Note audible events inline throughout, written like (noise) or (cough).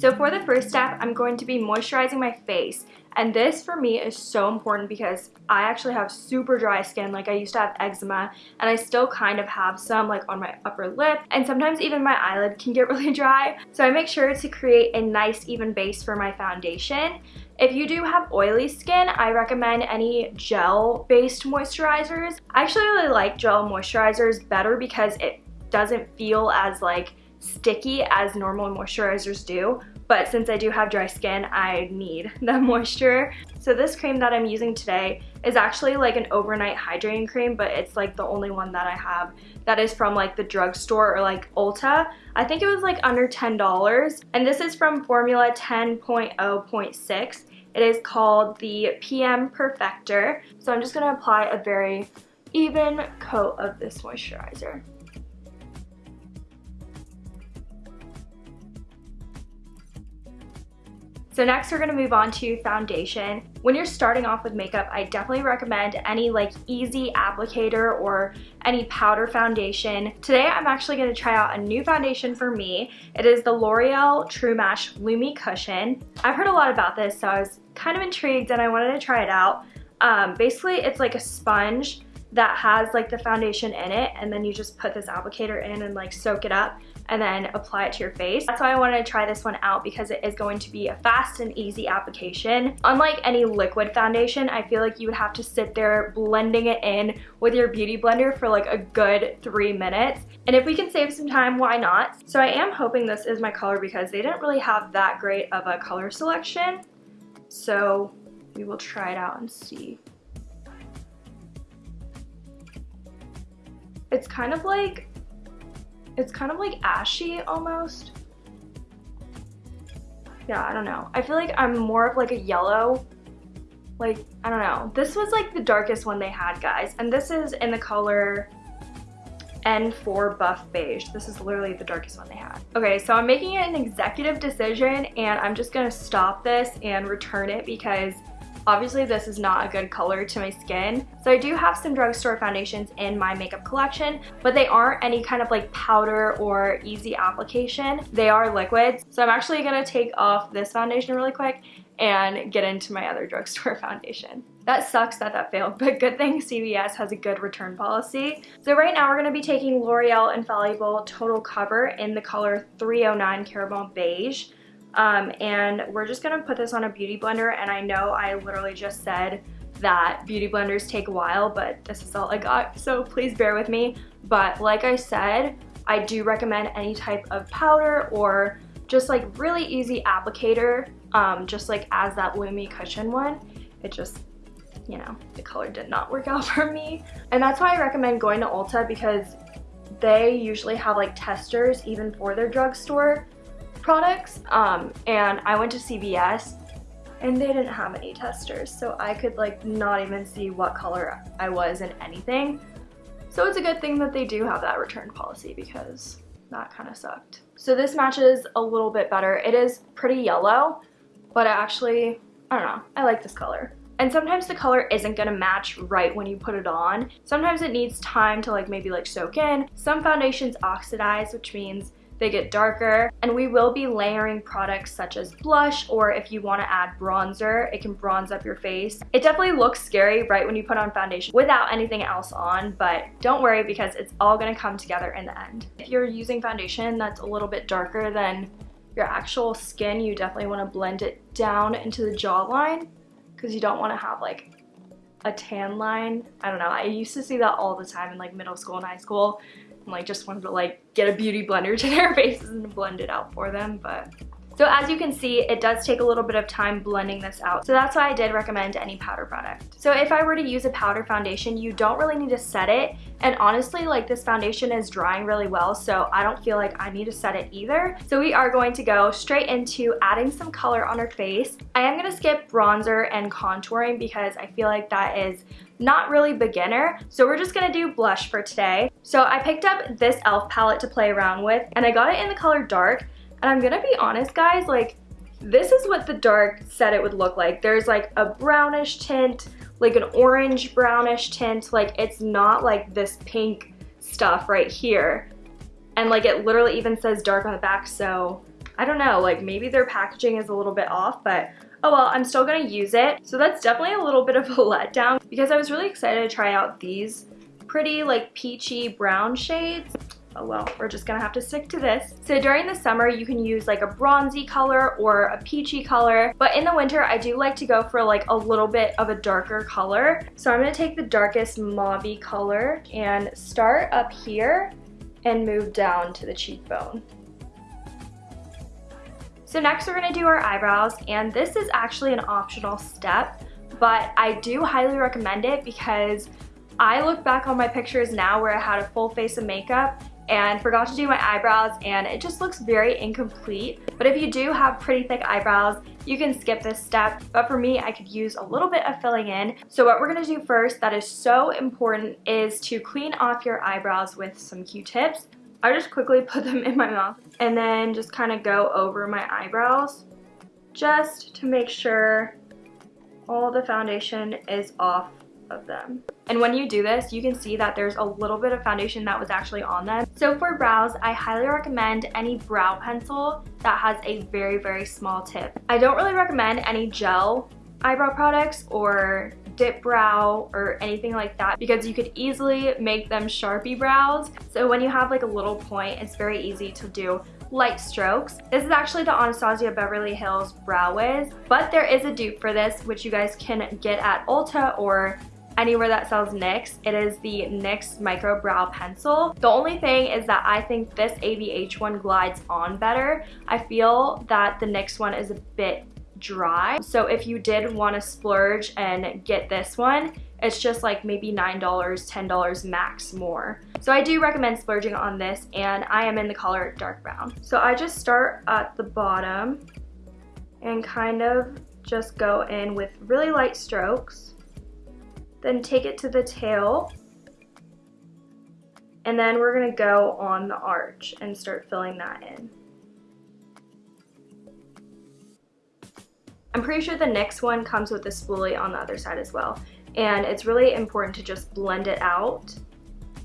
So for the first step, I'm going to be moisturizing my face. And this for me is so important because I actually have super dry skin. Like I used to have eczema and I still kind of have some like on my upper lip and sometimes even my eyelid can get (laughs) really dry. So I make sure to create a nice even base for my foundation. If you do have oily skin, I recommend any gel-based moisturizers. I actually really like gel moisturizers better because it doesn't feel as like sticky as normal moisturizers do but since I do have dry skin, I need (laughs) the moisture. So this cream that I'm using today is actually like an overnight hydrating cream, but it's like the only one that I have that is from like the drugstore or like Ulta. I think it was like under $10. And this is from Formula 10.0.6. It is called the PM Perfector. So I'm just gonna apply a very even coat of this moisturizer. So next we're gonna move on to foundation. When you're starting off with makeup, I definitely recommend any like easy applicator or any powder foundation. Today I'm actually gonna try out a new foundation for me. It is the L'Oreal True Match Lumi Cushion. I've heard a lot about this, so I was kind of intrigued and I wanted to try it out. Um, basically, it's like a sponge that has like the foundation in it and then you just put this applicator in and like soak it up and then apply it to your face. That's why I wanted to try this one out because it is going to be a fast and easy application. Unlike any liquid foundation, I feel like you would have to sit there blending it in with your beauty blender for like a good three minutes. And if we can save some time, why not? So I am hoping this is my color because they didn't really have that great of a color selection. So we will try it out and see. It's kind of like, it's kind of like ashy almost. Yeah, I don't know. I feel like I'm more of like a yellow, like, I don't know. This was like the darkest one they had, guys. And this is in the color N4 Buff Beige. This is literally the darkest one they had. Okay, so I'm making an executive decision and I'm just gonna stop this and return it because Obviously this is not a good color to my skin. So I do have some drugstore foundations in my makeup collection, but they aren't any kind of like powder or easy application. They are liquids. So I'm actually gonna take off this foundation really quick and get into my other (laughs) drugstore foundation. That sucks that that failed, but good thing CVS has a good return policy. So right now we're going to be taking L'Oreal Infallible Total Cover in the color 309 Caramel Beige. Um, and we're just gonna put this on a beauty blender and I know I literally just said that beauty blenders take a while but this is all I got so please bear with me. But like I said I do recommend any type of powder or just like really easy applicator um, just like as that Lumi cushion one. It just you know the color did not work out (laughs) for me. And that's why I recommend going to Ulta because they usually have like testers even for their drugstore products um, and I went to CVS and they didn't have any testers so I could like not even see what color I was in anything. So it's a good thing that they do have that return policy because that kind of sucked. So this matches a little bit better. It is pretty yellow, but I actually, I don't know, I like this color. And sometimes the color isn't gonna match right when you put it on. Sometimes it needs time to like maybe like soak in. Some foundations oxidize, which means they get darker. And we will be layering products such as blush or if you wanna add bronzer, it can bronze up your face. It definitely looks scary right when you put on foundation without anything else on, but don't worry because it's all gonna come together in the end. If you're using foundation that's a little bit darker than your actual skin, you definitely wanna blend it down into the jawline because you don't wanna have like a tan line. I don't know, I used to see that all the time in like middle school and high school like just wanted to like get a beauty blender (laughs) to their faces and blend it out for them but so as you can see, it does take a little bit of time blending this out. So that's why I did recommend any powder product. So if I were to use a powder foundation, you don't really need to set it. And honestly, like this foundation is drying really well, so I don't feel like I need to set it either. So we are going to go straight into adding some color on her face. I am gonna skip bronzer and contouring because I feel like that is not really beginner. So we're just gonna do blush for today. So I picked up this e.l.f. palette to play around with and I got it in the color dark and I'm gonna be honest, guys, like, this is what the dark said it would look like. There's like a brownish tint, like an orange brownish tint. Like, it's not like this pink stuff right here. And like it literally even says dark on the back, so I don't know, like maybe their packaging is a little bit off, but oh well, I'm still gonna use it. So that's definitely a little bit of a (laughs) letdown because I was really excited to try out these pretty like peachy brown shades oh well, we're just gonna have to stick to this. So during the summer, you can use like a bronzy color or a peachy color, but in the winter, I do like to go for like a little bit of a darker color. So I'm gonna take the darkest mauvey color and start up here and move down to the cheekbone. So next we're gonna do our eyebrows, and this is actually an optional step, but I do highly recommend it because I look back on my pictures now where I had a full face of makeup and forgot to do my eyebrows and it just looks very incomplete. But if you do have pretty thick eyebrows, you can skip this step. But for me, I could use a little bit of filling in. So what we're gonna do first that is so important is to clean off your eyebrows with some Q-tips. I just quickly (laughs) put them in my mouth and then just kind of go over my eyebrows just to make sure all the foundation is off of them. And when you do this, you can see that there's a little bit of foundation that was actually on them. So for brows, I highly recommend any brow pencil that has a very, very small tip. I don't really recommend any gel eyebrow products or dip brow or anything like that because you could easily make them Sharpie brows. So when you have like a little point, it's very easy to do light strokes. This is actually the Anastasia Beverly Hills Brow Wiz, but there is a dupe for this, which you guys can get at Ulta or anywhere that sells NYX. It is the NYX Micro Brow Pencil. The only thing is that I think this ABH one glides on better. I feel that the NYX one is a bit dry. So if you did want to splurge and get this one, it's just like maybe $9, $10 max more. So I do recommend splurging on this and I am in the color dark brown. So I just start at the bottom and kind of just go in with really light strokes. Then take it to the tail. And then we're gonna go on the arch and start filling that in. I'm pretty sure the NYX one comes with a spoolie on the other side as well. And it's really important to just blend it out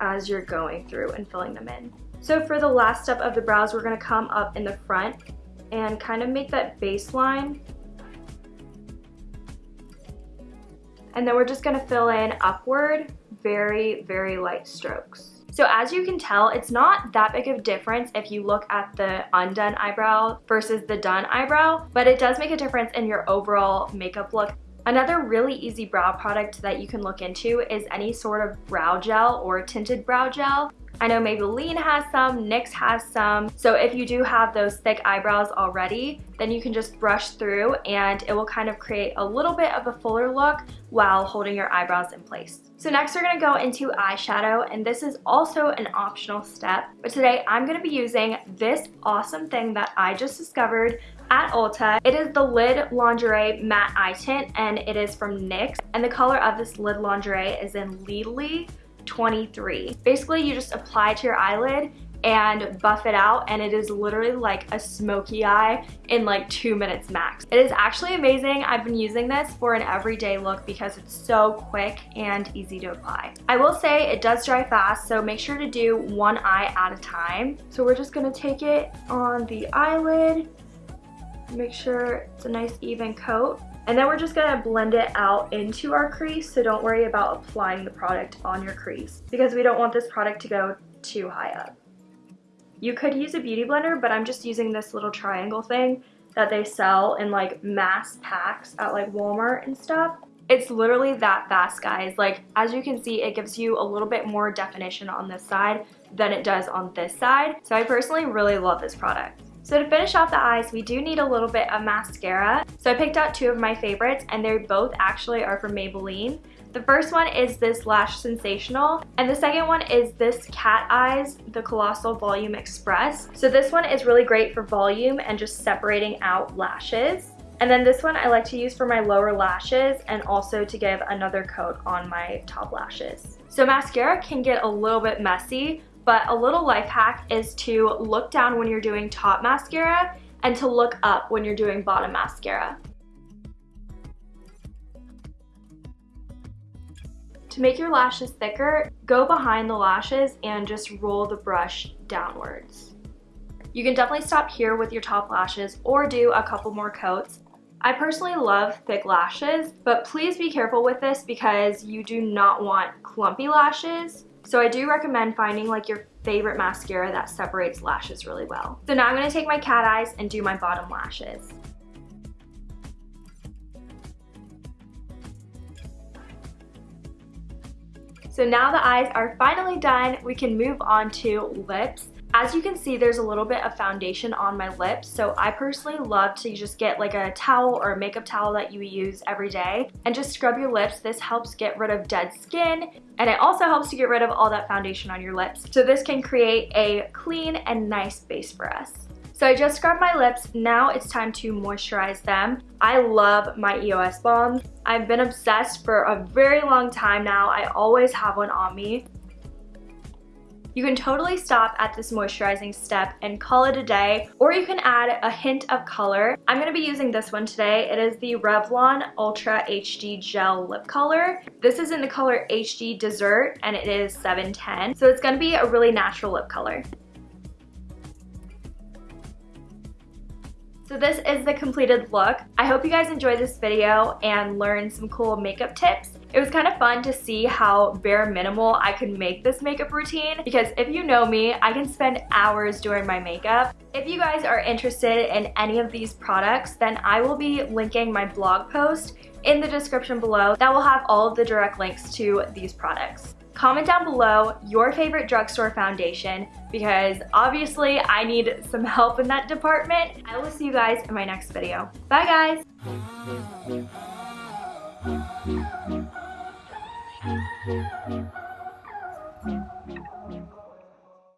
as you're going through and filling them in. So for the last step of the brows, we're gonna come up in the front and kind of make that baseline And then we're just gonna fill in upward, very, very light strokes. So as you can tell, it's not that big of a difference if you look at the undone eyebrow versus the done eyebrow, but it does make a difference in your overall makeup look. Another really easy brow product that you can look into is any sort of brow gel or tinted brow gel. I know Maybelline has some, NYX has some. So if you do have those thick eyebrows already, then you can just brush through and it will kind of create a little bit of a fuller look while holding your eyebrows in place. So next we're gonna go into eyeshadow and this is also an optional step. But today I'm gonna be using this awesome thing that I just discovered at Ulta. It is the Lid Lingerie Matte Eye Tint and it is from NYX. And the color of this Lid Lingerie is in Lidley 23. Basically, you just apply to your eyelid and buff it out and it is literally like a smoky eye in like two minutes max. It is actually amazing. I've been using this for an everyday look because it's so quick and easy to apply. I will say it does dry fast so make sure to do one eye at a time. So we're just gonna take it on the eyelid, make sure it's a nice even coat and then we're just gonna blend it out into our crease, so don't worry about applying the product on your crease because we don't want this product to go too high up. You could use a beauty blender, but I'm just using this little triangle thing that they sell in like mass packs at like Walmart and stuff. It's literally that fast, guys. Like, as you can see, it gives you a little bit more definition on this side than it does on this side. So I personally really love this product. So to finish off the eyes, we do need a little bit of mascara. So I picked out two of my favorites and they both actually are from Maybelline. The first one is this Lash Sensational, and the second one is this Cat Eyes, the Colossal Volume Express. So this one is really great for volume and just separating out lashes. And then this one I like to use for my lower lashes and also to give another coat on my top lashes. So mascara can get a little bit messy, but a little life hack is to look down when you're doing top mascara and to look up when you're doing bottom mascara. To make your lashes thicker, go behind the lashes and just roll the brush downwards. You can definitely stop here with your top lashes or do a couple more coats. I personally love thick lashes, but please be careful with this because you do not want clumpy lashes. So I do recommend finding like your favorite mascara that separates lashes really well. So now I'm gonna take my cat eyes and do my bottom lashes. So now the eyes are finally done, we can move on to lips. As you can see, there's a little bit of foundation on my lips, so I personally love to just get like a towel or a makeup towel that you use every day and just scrub your lips. This helps get rid of dead skin and it also helps to get rid of all that foundation on your lips. So this can create a clean and nice base for us. So I just scrubbed my lips. Now it's time to moisturize them. I love my EOS balm. I've been obsessed for a very long time now. I always have one on me. You can totally stop at this moisturizing step and call it a day, or you can add a hint of color. I'm gonna be using this one today. It is the Revlon Ultra HD Gel Lip Color. This is in the color HD Dessert, and it is 710. So it's gonna be a really natural lip color. So this is the completed look. I hope you guys enjoyed this video and learned some cool makeup tips. It was kind of fun to see how bare minimal I could make this makeup routine because if you know me, I can spend hours doing my makeup. If you guys are interested in any of these products, then I will be linking my blog post in the description below that will have all of the direct links to these products. Comment down below your favorite drugstore foundation because obviously I need some help in that department. I will see you guys in my next video. Bye guys!